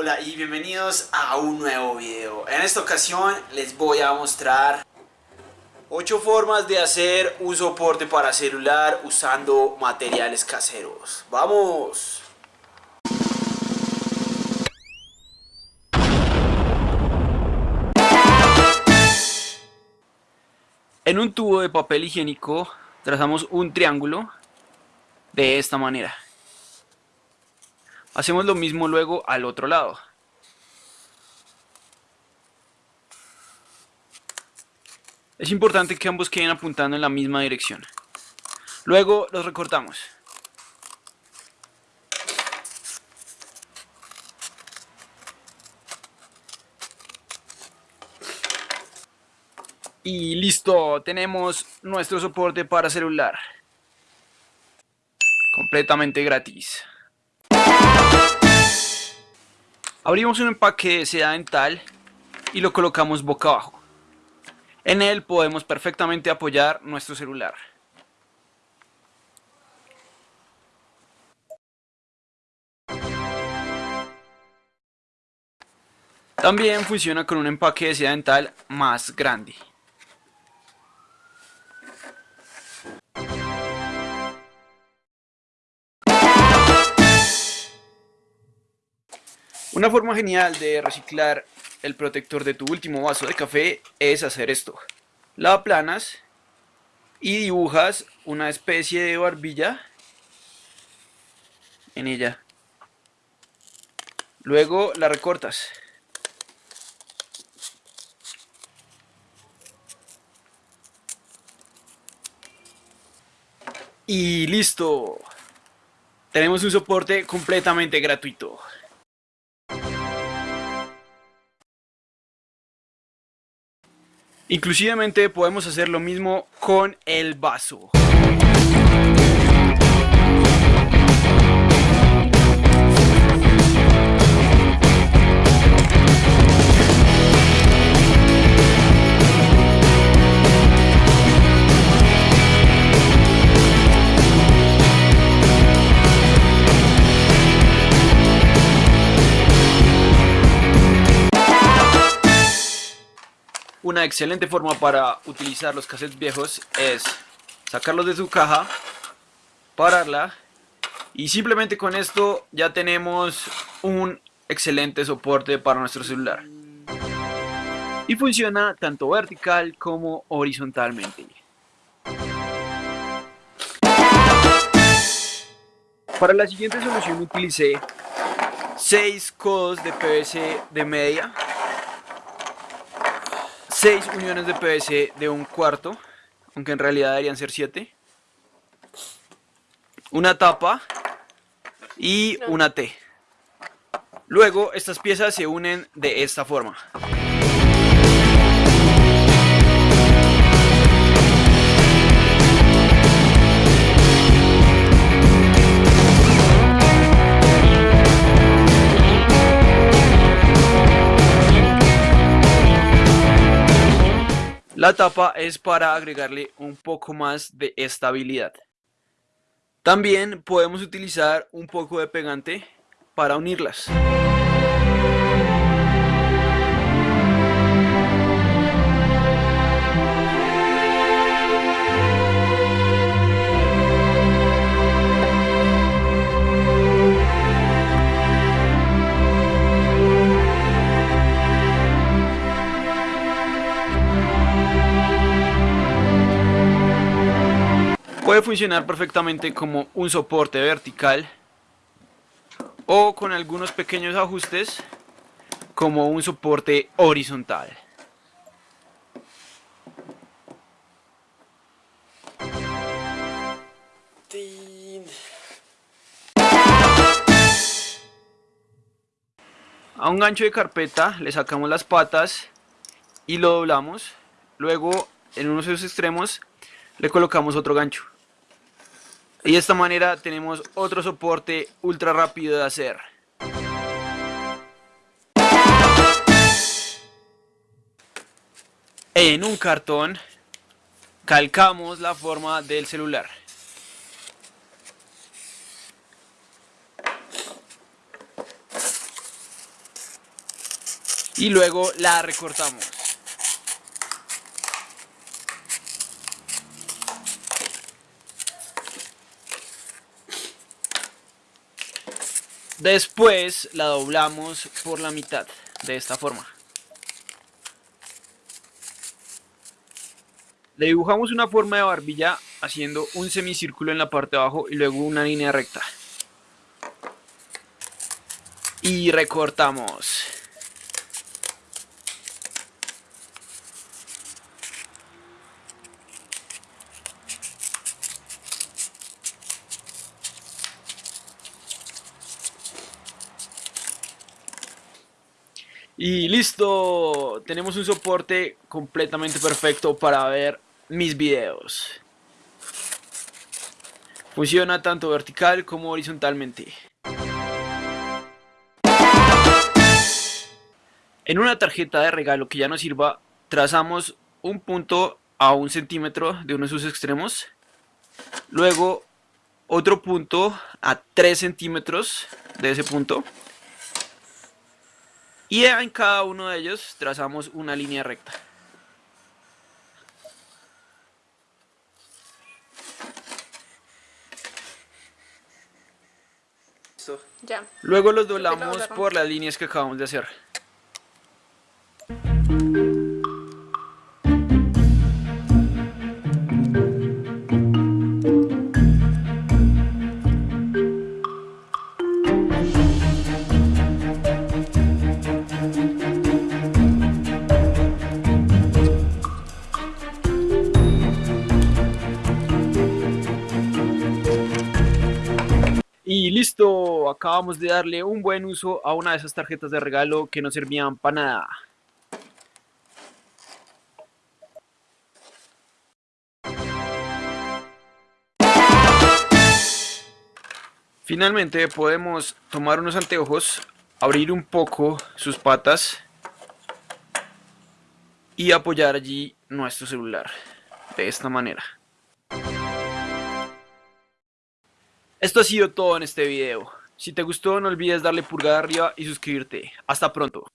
Hola y bienvenidos a un nuevo video. En esta ocasión les voy a mostrar 8 formas de hacer un soporte para celular usando materiales caseros. ¡Vamos! En un tubo de papel higiénico trazamos un triángulo de esta manera. Hacemos lo mismo luego al otro lado. Es importante que ambos queden apuntando en la misma dirección. Luego los recortamos. Y listo, tenemos nuestro soporte para celular. Completamente gratis. Abrimos un empaque de seda dental y lo colocamos boca abajo. En él podemos perfectamente apoyar nuestro celular. También funciona con un empaque de seda dental más grande. Una forma genial de reciclar el protector de tu último vaso de café es hacer esto. La aplanas y dibujas una especie de barbilla en ella. Luego la recortas. Y listo. Tenemos un soporte completamente gratuito. Inclusivemente podemos hacer lo mismo con el vaso. Una excelente forma para utilizar los cassettes viejos es sacarlos de su caja, pararla y simplemente con esto ya tenemos un excelente soporte para nuestro celular. Y funciona tanto vertical como horizontalmente. Para la siguiente solución utilicé 6 codos de PVC de media 6 uniones de PVC de un cuarto, aunque en realidad deberían ser 7. Una tapa y una T. Luego estas piezas se unen de esta forma. La tapa es para agregarle un poco más de estabilidad. También podemos utilizar un poco de pegante para unirlas. Puede funcionar perfectamente como un soporte vertical o con algunos pequeños ajustes como un soporte horizontal. A un gancho de carpeta le sacamos las patas y lo doblamos. Luego en uno de sus extremos le colocamos otro gancho. Y de esta manera tenemos otro soporte ultra rápido de hacer. En un cartón calcamos la forma del celular. y luego la recortamos. Después la doblamos por la mitad, de esta forma. Le dibujamos una forma de barbilla haciendo un semicírculo en la parte de abajo y luego una línea recta. Y recortamos. Y listo, tenemos un soporte completamente perfecto para ver mis videos. Funciona tanto vertical como horizontalmente. En una tarjeta de regalo que ya nos sirva, trazamos un punto a un centímetro de uno de sus extremos. Luego otro punto a 3 centímetros de ese punto. Y en cada uno de ellos trazamos una línea recta. Ya. Luego los doblamos por las líneas que acabamos de hacer. Listo, acabamos de darle un buen uso a una de esas tarjetas de regalo que no servían para nada. Finalmente podemos tomar unos anteojos, abrir un poco sus patas y apoyar allí nuestro celular de esta manera. Esto ha sido todo en este video. Si te gustó no olvides darle pulgar arriba y suscribirte. Hasta pronto.